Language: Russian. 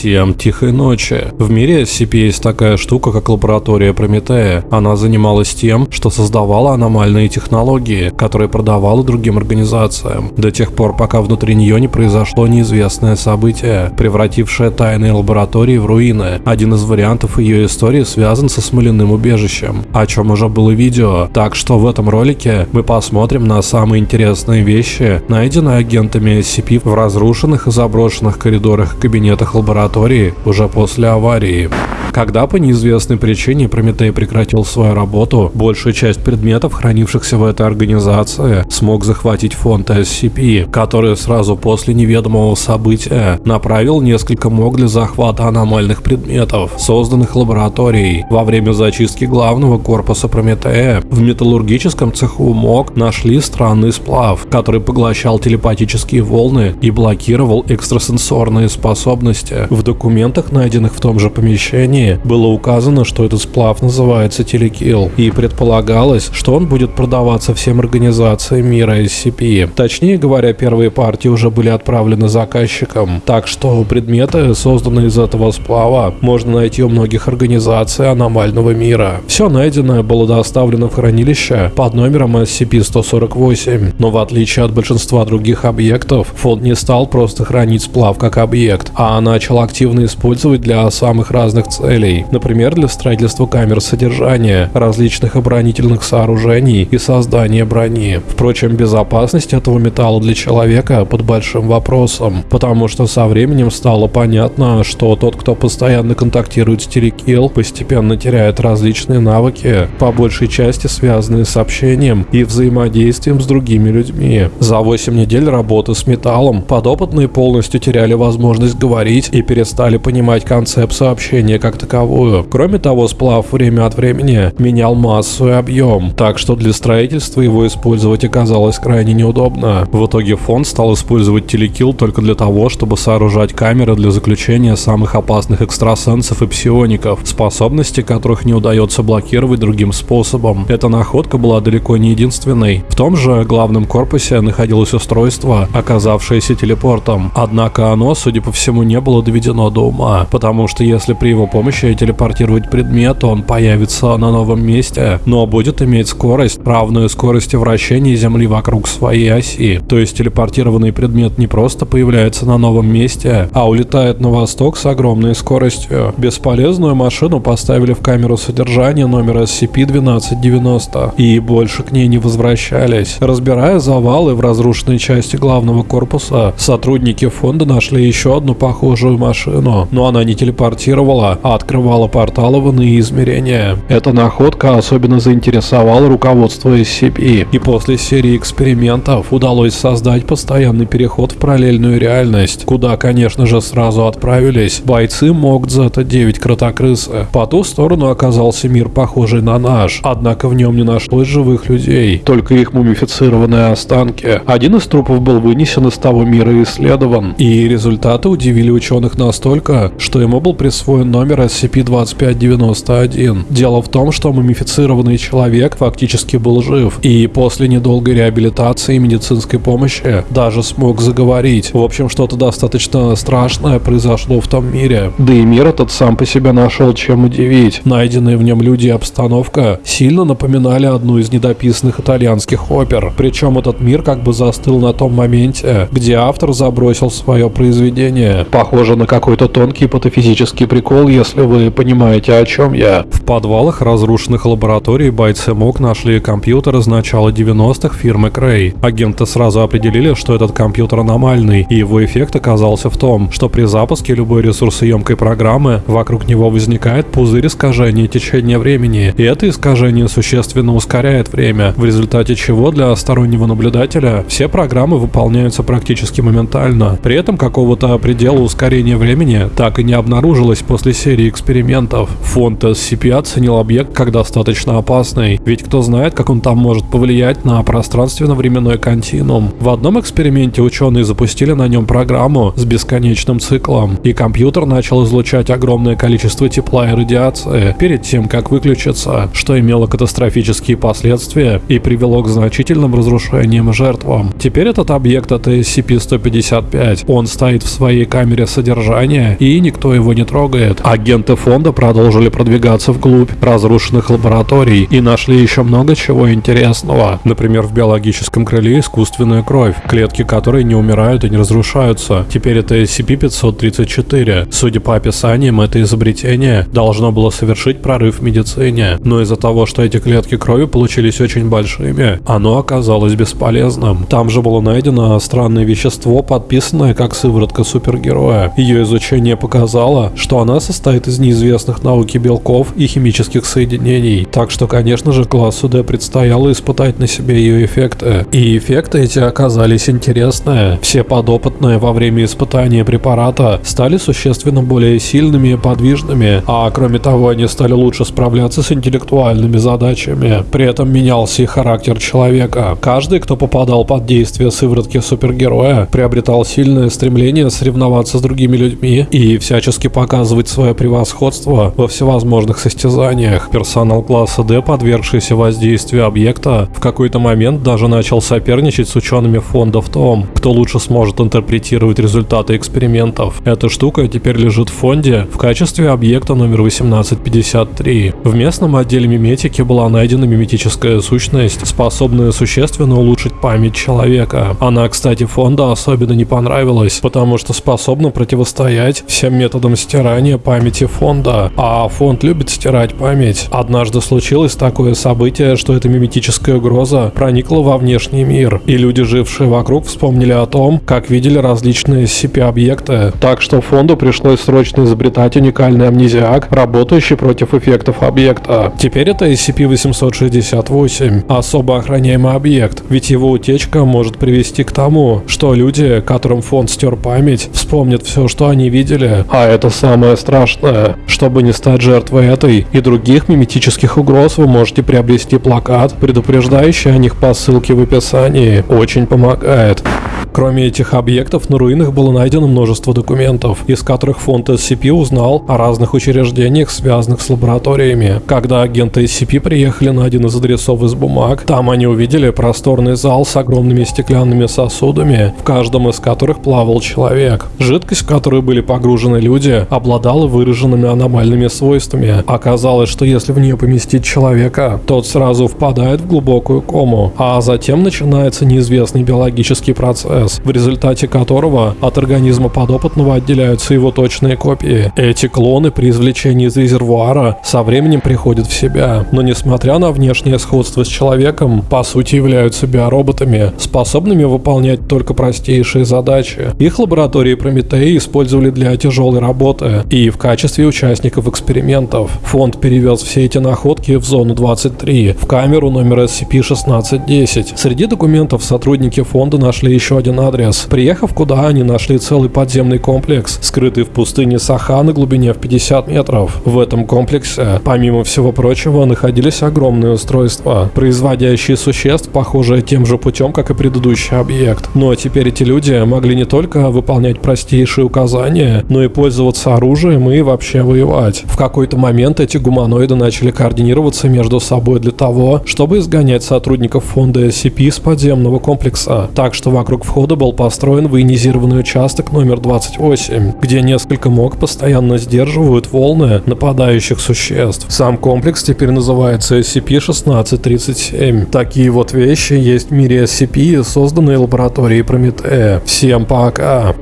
Всем тихой ночи. В мире SCP есть такая штука, как лаборатория Прометея. Она занималась тем, что создавала аномальные технологии, которые продавала другим организациям. До тех пор, пока внутри нее не произошло неизвестное событие, превратившее тайные лаборатории в руины. Один из вариантов ее истории связан со смоляным убежищем, о чем уже было видео. Так что в этом ролике мы посмотрим на самые интересные вещи, найденные агентами SCP в разрушенных и заброшенных коридорах кабинетах лаборатории уже после аварии. Когда по неизвестной причине Прометей прекратил свою работу, большую часть предметов, хранившихся в этой организации, смог захватить фонд SCP, который сразу после неведомого события направил несколько МОГ для захвата аномальных предметов, созданных лабораторией. Во время зачистки главного корпуса Прометея в металлургическом цеху МОГ нашли странный сплав, который поглощал телепатические волны и блокировал экстрасенсорные способности. В документах, найденных в том же помещении, было указано, что этот сплав называется телекил, и предполагалось, что он будет продаваться всем организациям мира SCP. Точнее говоря, первые партии уже были отправлены заказчикам, так что предметы, созданные из этого сплава, можно найти у многих организаций аномального мира. Все найденное было доставлено в хранилище под номером SCP-148, но в отличие от большинства других объектов, фонд не стал просто хранить сплав как объект, а начал активно использовать для самых разных целей например, для строительства камер содержания, различных оборонительных сооружений и создания брони. Впрочем, безопасность этого металла для человека под большим вопросом, потому что со временем стало понятно, что тот, кто постоянно контактирует с Терекил, постепенно теряет различные навыки, по большей части связанные с общением и взаимодействием с другими людьми. За 8 недель работы с металлом подопытные полностью теряли возможность говорить и перестали понимать концепцию общения как таковую. Кроме того, сплав время от времени менял массу и объем, так что для строительства его использовать оказалось крайне неудобно. В итоге фонд стал использовать телекил только для того, чтобы сооружать камеры для заключения самых опасных экстрасенсов и псиоников, способности которых не удается блокировать другим способом. Эта находка была далеко не единственной. В том же главном корпусе находилось устройство, оказавшееся телепортом. Однако оно, судя по всему, не было доведено до ума, потому что если при его помощи телепортировать предмет, он появится на новом месте, но будет иметь скорость, равную скорости вращения Земли вокруг своей оси. То есть телепортированный предмет не просто появляется на новом месте, а улетает на восток с огромной скоростью. Бесполезную машину поставили в камеру содержания номер SCP-1290 и больше к ней не возвращались. Разбирая завалы в разрушенной части главного корпуса, сотрудники фонда нашли еще одну похожую машину, но она не телепортировала, а открывала порталы в иные измерения. Эта находка особенно заинтересовала руководство SCP, и после серии экспериментов удалось создать постоянный переход в параллельную реальность, куда, конечно же, сразу отправились бойцы МОК Зета-9 Кротокрысы. По ту сторону оказался мир, похожий на наш, однако в нем не нашлось живых людей, только их мумифицированные останки. Один из трупов был вынесен из того мира и исследован, и результаты удивили ученых настолько, что ему был присвоен номер SCP-2591. Дело в том, что мумифицированный человек фактически был жив, и после недолгой реабилитации и медицинской помощи даже смог заговорить. В общем, что-то достаточно страшное произошло в том мире. Да и мир этот сам по себе нашел чем удивить. Найденные в нем люди и обстановка сильно напоминали одну из недописанных итальянских опер. Причем этот мир как бы застыл на том моменте, где автор забросил свое произведение. Похоже на какой-то тонкий патофизический прикол, если вы понимаете, о чем я. В подвалах разрушенных лабораторий бойцы МОК нашли компьютер из начала 90-х фирмы Cray. Агенты сразу определили, что этот компьютер аномальный, и его эффект оказался в том, что при запуске любой ресурсоемкой программы вокруг него возникает пузырь искажения течения времени, и это искажение существенно ускоряет время, в результате чего для стороннего наблюдателя все программы выполняются практически моментально. При этом какого-то предела ускорения времени так и не обнаружилось после серии экспериментов. Фонд SCP оценил объект как достаточно опасный, ведь кто знает, как он там может повлиять на пространственно-временной континуум. В одном эксперименте ученые запустили на нем программу с бесконечным циклом, и компьютер начал излучать огромное количество тепла и радиации перед тем, как выключиться, что имело катастрофические последствия и привело к значительным разрушениям и жертвам. Теперь этот объект это SCP-155. Он стоит в своей камере содержания содержание, и никто его не трогает. Агенты фонда продолжили продвигаться вглубь разрушенных лабораторий и нашли еще много чего интересного. Например, в биологическом крыле искусственная кровь, клетки которой не умирают и не разрушаются. Теперь это SCP-534. Судя по описаниям, это изобретение должно было совершить прорыв в медицине. Но из-за того, что эти клетки крови получились очень большими, оно оказалось бесполезным. Там же было найдено странное вещество, подписанное как сыворотка супергероя. Ее изучение показало, что она состоит из неизвестных науки белков и химических соединений. Так что, конечно же, классу D предстояло испытать на себе ее эффекты. И эффекты эти оказались интересные. Все подопытные во время испытания препарата стали существенно более сильными и подвижными, а кроме того они стали лучше справляться с интеллектуальными задачами. При этом менялся и характер человека. Каждый, кто попадал под действие сыворотки супергероя, приобретал сильное стремление соревноваться с другими людьми и всячески показывать свое превосходство во всевозможных состязаниях. Персонал класса D, подвергшийся воздействию объекта, в какой-то момент даже начал соперничать с учеными фонда в том, кто лучше сможет интерпретировать результаты экспериментов. Эта штука теперь лежит в фонде в качестве объекта номер 1853. В местном отделе миметики была найдена миметическая сущность, способная существенно улучшить память человека. Она, кстати, фонда особенно не понравилась, потому что способна противостоять всем методам стирания памяти фонда, а фонд любит стирать память. Однажды случилось такое событие, что эта миметическая угроза проникла во внешний мир, и люди, жившие вокруг, вспомнили о том, как видели различные SCP-объекты, так что фонду пришлось срочно изобретать уникальный амнезиак, работающий против эффектов объекта. Теперь это SCP-868, особо охраняемый объект, ведь его утечка может привести к тому, что люди, которым фонд стер память, вспомнят все, что они видели, а это самое страшное. Чтобы не стать жертвой этой и других миметических угроз, вы можете приобрести плакат, предупреждающий о них по ссылке в описании. Очень помогает. Кроме этих объектов, на руинах было найдено множество документов, из которых фонд SCP узнал о разных учреждениях, связанных с лабораториями. Когда агенты SCP приехали на один из адресов из бумаг, там они увидели просторный зал с огромными стеклянными сосудами, в каждом из которых плавал человек. Жидкость, в которую были погружены люди, обладала выраженными аномальными свойствами. Оказалось, что если в нее поместить человека, тот сразу впадает в глубокую кому, а затем начинается неизвестный биологический процесс процесс, в результате которого от организма подопытного отделяются его точные копии. Эти клоны при извлечении из резервуара со временем приходят в себя, но несмотря на внешнее сходство с человеком, по сути являются биороботами, способными выполнять только простейшие задачи. Их лаборатории Прометеи использовали для тяжелой работы и в качестве участников экспериментов. Фонд перевез все эти находки в зону 23, в камеру номер SCP-1610. Среди документов сотрудники фонда нашли еще один один адрес. Приехав куда, они нашли целый подземный комплекс, скрытый в пустыне Саха на глубине в 50 метров. В этом комплексе, помимо всего прочего, находились огромные устройства, производящие существ, похожие тем же путем, как и предыдущий объект. Но теперь эти люди могли не только выполнять простейшие указания, но и пользоваться оружием и вообще воевать. В какой-то момент эти гуманоиды начали координироваться между собой для того, чтобы изгонять сотрудников фонда SCP с подземного комплекса. Так что вокруг входа был построен военизированный участок номер 28, где несколько МОК постоянно сдерживают волны нападающих существ. Сам комплекс теперь называется SCP-1637. Такие вот вещи есть в мире SCP, созданные лабораторией Прометея. Всем пока!